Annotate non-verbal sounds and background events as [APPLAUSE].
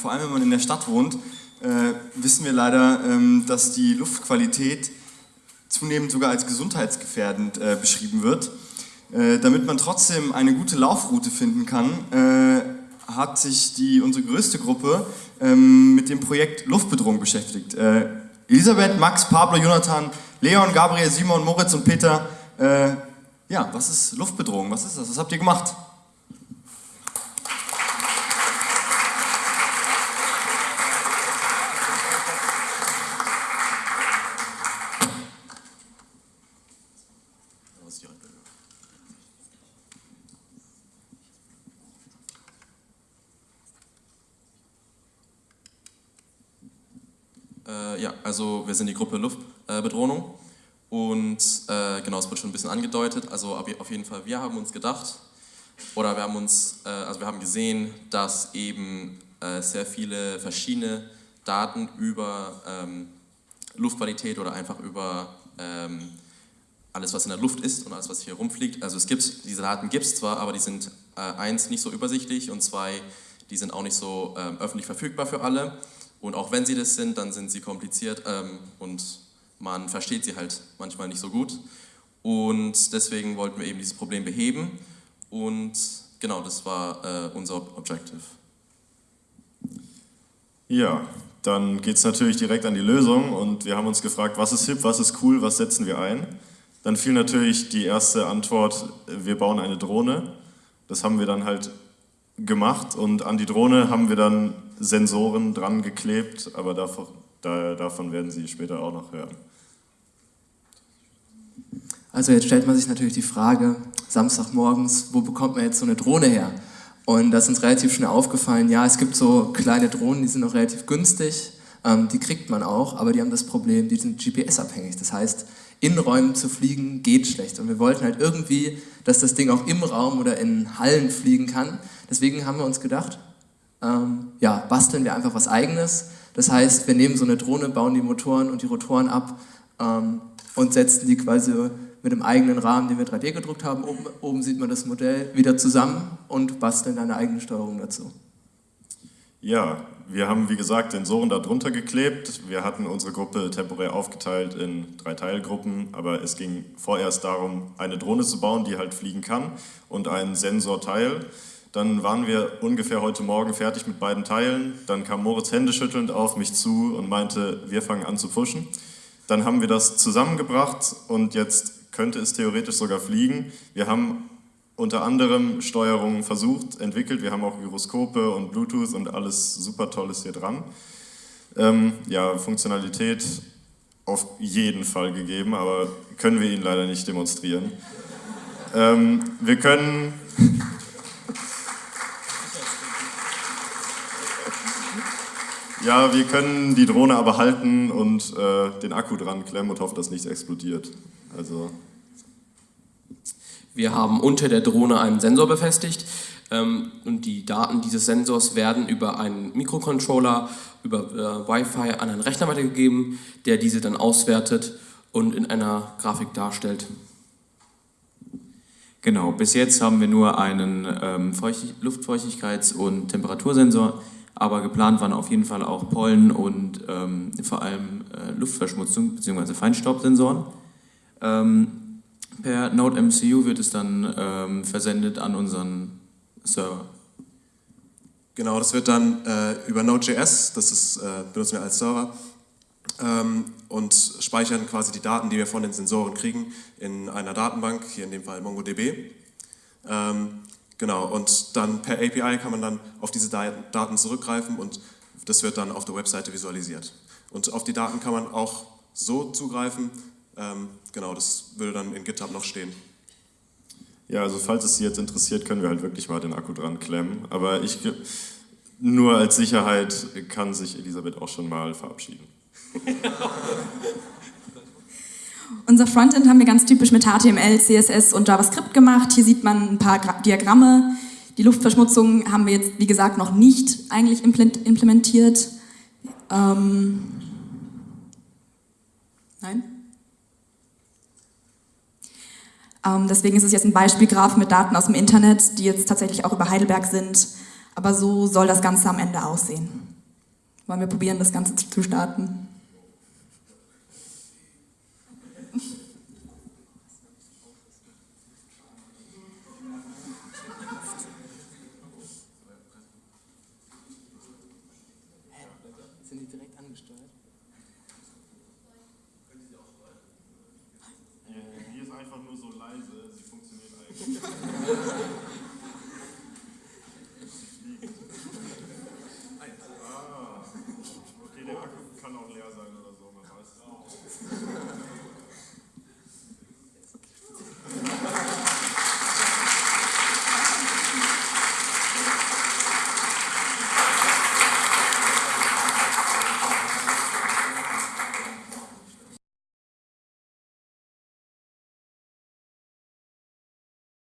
vor allem wenn man in der Stadt wohnt, äh, wissen wir leider, ähm, dass die Luftqualität zunehmend sogar als gesundheitsgefährdend äh, beschrieben wird. Äh, damit man trotzdem eine gute Laufroute finden kann, äh, hat sich die, unsere größte Gruppe ähm, mit dem Projekt Luftbedrohung beschäftigt. Äh, Elisabeth, Max, Pablo, Jonathan, Leon, Gabriel, Simon, Moritz und Peter. Äh, ja, was ist Luftbedrohung? Was ist das? Was habt ihr gemacht? Äh, ja, also wir sind die Gruppe Luftbedrohung und äh, genau, es wurde schon ein bisschen angedeutet, also auf jeden Fall, wir haben uns gedacht, oder wir haben uns, äh, also wir haben gesehen, dass eben äh, sehr viele verschiedene Daten über ähm, Luftqualität oder einfach über ähm, alles, was in der Luft ist und alles, was hier rumfliegt. Also es gibt, diese Daten gibt es zwar, aber die sind äh, eins, nicht so übersichtlich und zwei, die sind auch nicht so ähm, öffentlich verfügbar für alle. Und auch wenn sie das sind, dann sind sie kompliziert ähm, und man versteht sie halt manchmal nicht so gut. Und deswegen wollten wir eben dieses Problem beheben und genau, das war äh, unser Objective. Ja, dann geht es natürlich direkt an die Lösung und wir haben uns gefragt, was ist hip, was ist cool, was setzen wir ein? Dann fiel natürlich die erste Antwort, wir bauen eine Drohne. Das haben wir dann halt gemacht und an die Drohne haben wir dann Sensoren dran geklebt, aber davon, da, davon werden Sie später auch noch hören. Also jetzt stellt man sich natürlich die Frage, Samstagmorgens, wo bekommt man jetzt so eine Drohne her? Und das ist uns relativ schnell aufgefallen, ja, es gibt so kleine Drohnen, die sind noch relativ günstig, ähm, die kriegt man auch, aber die haben das Problem, die sind GPS-abhängig. Das heißt, in Räumen zu fliegen geht schlecht. Und wir wollten halt irgendwie, dass das Ding auch im Raum oder in Hallen fliegen kann. Deswegen haben wir uns gedacht, ähm, ja, basteln wir einfach was Eigenes. Das heißt, wir nehmen so eine Drohne, bauen die Motoren und die Rotoren ab ähm, und setzen die quasi mit dem eigenen Rahmen, den wir 3D gedruckt haben, oben, oben sieht man das Modell, wieder zusammen und basteln eine eigene Steuerung dazu. Ja, wir haben wie gesagt Sensoren darunter geklebt. Wir hatten unsere Gruppe temporär aufgeteilt in drei Teilgruppen, aber es ging vorerst darum, eine Drohne zu bauen, die halt fliegen kann und ein Sensorteil. Dann waren wir ungefähr heute Morgen fertig mit beiden Teilen. Dann kam Moritz händeschüttelnd auf mich zu und meinte, wir fangen an zu pushen. Dann haben wir das zusammengebracht und jetzt könnte es theoretisch sogar fliegen. Wir haben unter anderem Steuerungen versucht, entwickelt. Wir haben auch Gyroskope und Bluetooth und alles super Tolles hier dran. Ähm, ja, Funktionalität auf jeden Fall gegeben, aber können wir Ihnen leider nicht demonstrieren. Ähm, wir können Ja, wir können die Drohne aber halten und äh, den Akku dran klemmen und hoffen, dass nichts explodiert. Also. Wir haben unter der Drohne einen Sensor befestigt ähm, und die Daten dieses Sensors werden über einen Mikrocontroller, über äh, Wi-Fi an einen Rechner weitergegeben, der diese dann auswertet und in einer Grafik darstellt. Genau, bis jetzt haben wir nur einen ähm, Luftfeuchtigkeits- und Temperatursensor aber geplant waren auf jeden Fall auch Pollen und ähm, vor allem äh, Luftverschmutzung bzw. Feinstaubsensoren. Ähm, per Node MCU wird es dann ähm, versendet an unseren Server. Genau, das wird dann äh, über Node.js, das ist, äh, benutzen wir als Server, ähm, und speichern quasi die Daten, die wir von den Sensoren kriegen, in einer Datenbank, hier in dem Fall MongoDB. Ähm, Genau, und dann per API kann man dann auf diese Daten zurückgreifen und das wird dann auf der Webseite visualisiert. Und auf die Daten kann man auch so zugreifen, ähm, genau, das würde dann in GitHub noch stehen. Ja, also falls es Sie jetzt interessiert, können wir halt wirklich mal den Akku dran klemmen. Aber ich, nur als Sicherheit kann sich Elisabeth auch schon mal verabschieden. [LAUGHS] Unser Frontend haben wir ganz typisch mit HTML, CSS und JavaScript gemacht. Hier sieht man ein paar Diagramme. Die Luftverschmutzung haben wir jetzt, wie gesagt, noch nicht eigentlich implementiert. Ähm Nein? Ähm, deswegen ist es jetzt ein Beispielgraph mit Daten aus dem Internet, die jetzt tatsächlich auch über Heidelberg sind. Aber so soll das Ganze am Ende aussehen. Wollen wir probieren, das Ganze zu starten? Sind die direkt angesteuert? einfach nur so leise, sie funktioniert eigentlich.